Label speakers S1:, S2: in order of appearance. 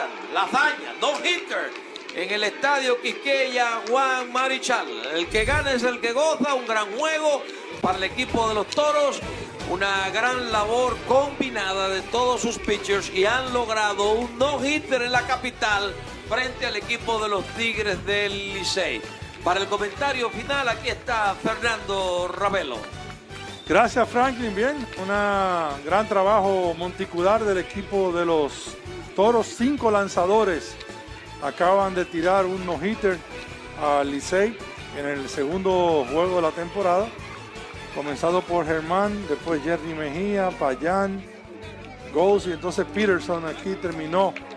S1: Jonathan, la hazaña, no hitter en el estadio Quisqueya Juan Marichal. El que gana es el que goza, un gran juego para el equipo de los toros. Una gran labor combinada de todos sus pitchers y han logrado un no-hitter en la capital frente al equipo de los Tigres del Licey. Para el comentario final, aquí está Fernando Ravelo.
S2: Gracias Franklin, bien, un gran trabajo monticular del equipo de los Toros, cinco lanzadores. Acaban de tirar un no-hitter al Licey en el segundo juego de la temporada, comenzado por Germán, después Jerry Mejía, Payán, Goals y entonces Peterson. Aquí terminó